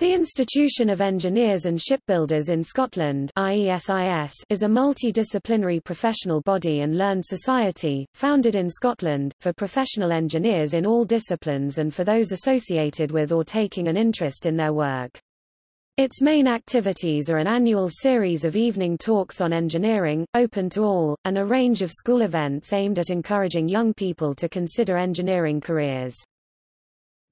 The Institution of Engineers and Shipbuilders in Scotland IESIS is a multidisciplinary professional body and learned society, founded in Scotland, for professional engineers in all disciplines and for those associated with or taking an interest in their work. Its main activities are an annual series of evening talks on engineering, open to all, and a range of school events aimed at encouraging young people to consider engineering careers.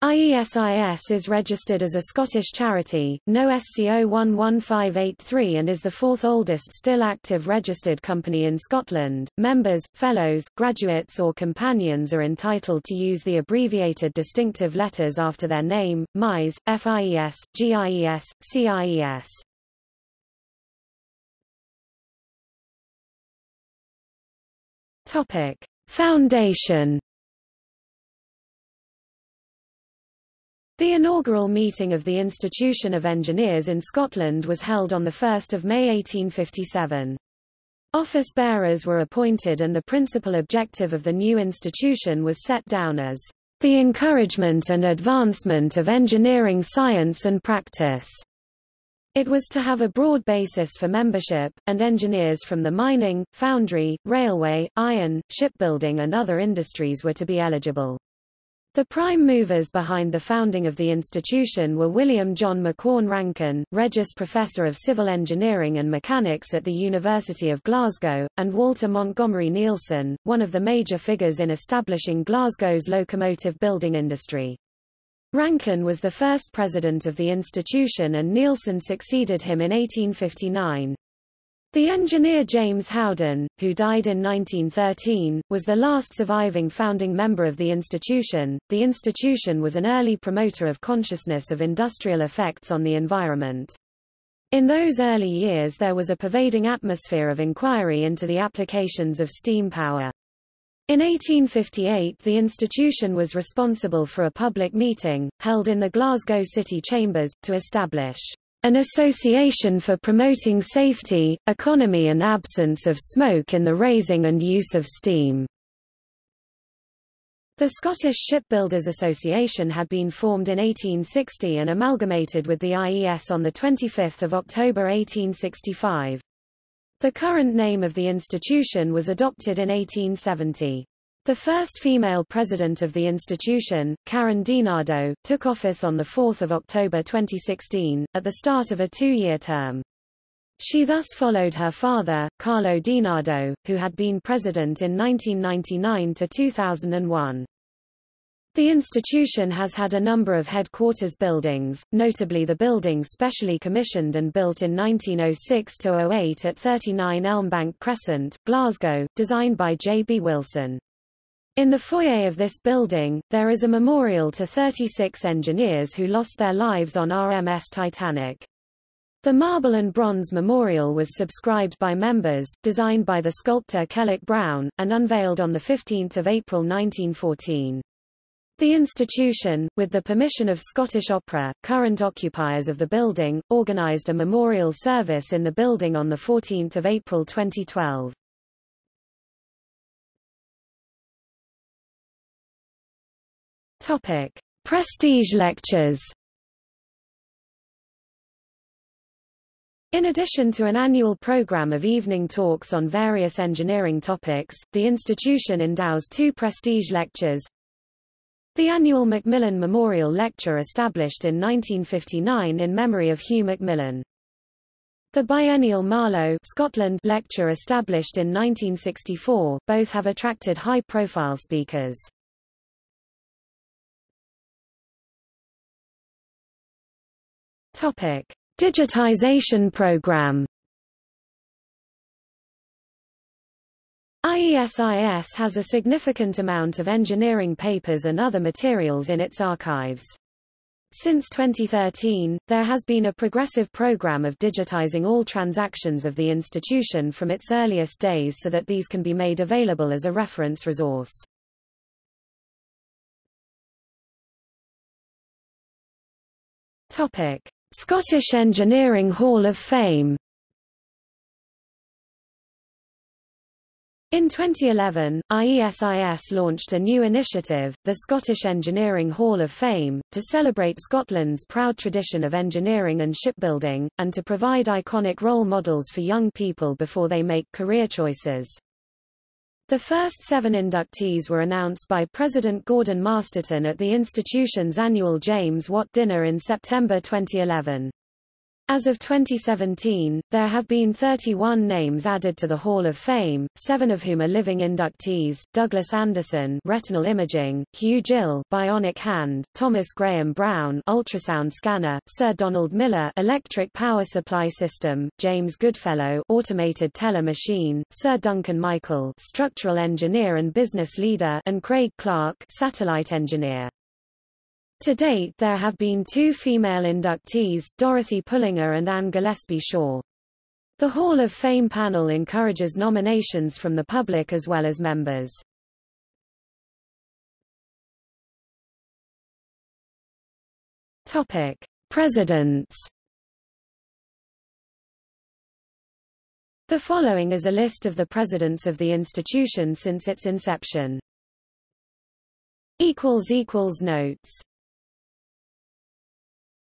IESIS is registered as a Scottish charity, no SCO 11583 and is the fourth oldest still active registered company in Scotland. Members, fellows, graduates or companions are entitled to use the abbreviated distinctive letters after their name, MIS, FIES, GIES, CIES. Topic: Foundation The inaugural meeting of the Institution of Engineers in Scotland was held on 1 May 1857. Office bearers were appointed and the principal objective of the new institution was set down as the encouragement and advancement of engineering science and practice. It was to have a broad basis for membership, and engineers from the mining, foundry, railway, iron, shipbuilding and other industries were to be eligible. The prime movers behind the founding of the institution were William John Macquorn Rankine, Regius Professor of Civil Engineering and Mechanics at the University of Glasgow, and Walter Montgomery Neilson, one of the major figures in establishing Glasgow's locomotive building industry. Rankine was the first president of the institution and Neilson succeeded him in 1859. The engineer James Howden, who died in 1913, was the last surviving founding member of the institution. The institution was an early promoter of consciousness of industrial effects on the environment. In those early years there was a pervading atmosphere of inquiry into the applications of steam power. In 1858 the institution was responsible for a public meeting, held in the Glasgow City Chambers, to establish an association for promoting safety, economy and absence of smoke in the raising and use of steam. The Scottish Shipbuilders Association had been formed in 1860 and amalgamated with the IES on 25 October 1865. The current name of the institution was adopted in 1870. The first female president of the institution, Karen DiNardo, took office on 4 October 2016, at the start of a two-year term. She thus followed her father, Carlo DiNardo, who had been president in 1999 to 2001. The institution has had a number of headquarters buildings, notably the building specially commissioned and built in 1906-08 at 39 Elmbank Crescent, Glasgow, designed by J. B. Wilson. In the foyer of this building, there is a memorial to 36 engineers who lost their lives on RMS Titanic. The marble and bronze memorial was subscribed by members, designed by the sculptor Kellock Brown, and unveiled on 15 April 1914. The institution, with the permission of Scottish Opera, current occupiers of the building, organised a memorial service in the building on 14 April 2012. Topic: Prestige lectures. In addition to an annual program of evening talks on various engineering topics, the institution endows two prestige lectures. The annual Macmillan Memorial Lecture established in 1959 in memory of Hugh Macmillan. The biennial Marlow Scotland lecture established in 1964, both have attracted high-profile speakers. Topic: Digitization program. IESIS has a significant amount of engineering papers and other materials in its archives. Since 2013, there has been a progressive program of digitizing all transactions of the institution from its earliest days so that these can be made available as a reference resource. Topic: Scottish Engineering Hall of Fame In 2011, IESIS launched a new initiative, the Scottish Engineering Hall of Fame, to celebrate Scotland's proud tradition of engineering and shipbuilding, and to provide iconic role models for young people before they make career choices. The first seven inductees were announced by President Gordon Masterton at the institution's annual James Watt Dinner in September 2011. As of 2017, there have been 31 names added to the Hall of Fame, seven of whom are living inductees, Douglas Anderson retinal imaging, Hugh Gill bionic hand, Thomas Graham Brown ultrasound scanner, Sir Donald Miller electric power supply system, James Goodfellow automated teller machine, Sir Duncan Michael structural engineer and business leader and Craig Clark satellite engineer. To date there have been two female inductees, Dorothy Pullinger and Anne Gillespie Shaw. The Hall of Fame panel encourages nominations from the public as well as members. Topic: Presidents. The following is a list of the presidents of the institution since its inception. equals equals notes